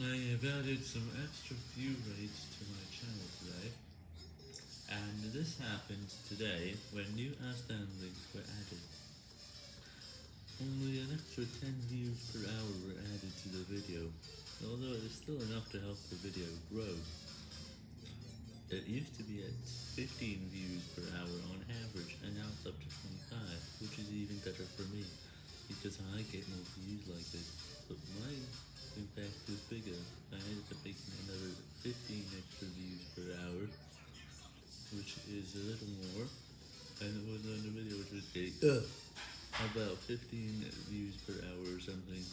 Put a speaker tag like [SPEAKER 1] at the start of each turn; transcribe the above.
[SPEAKER 1] I have added some extra view rates to my channel today, and this happened today when new Astan links were added. Only an extra 10 views per hour were added to the video, although it is still enough to help the video grow. It used to be at 15 views per hour on average, and now it's up to 25, which is even better for me, because I get more views like this, 15 extra views per hour, which is a little more, and it was on the video which was uh, about 15 views per hour or something.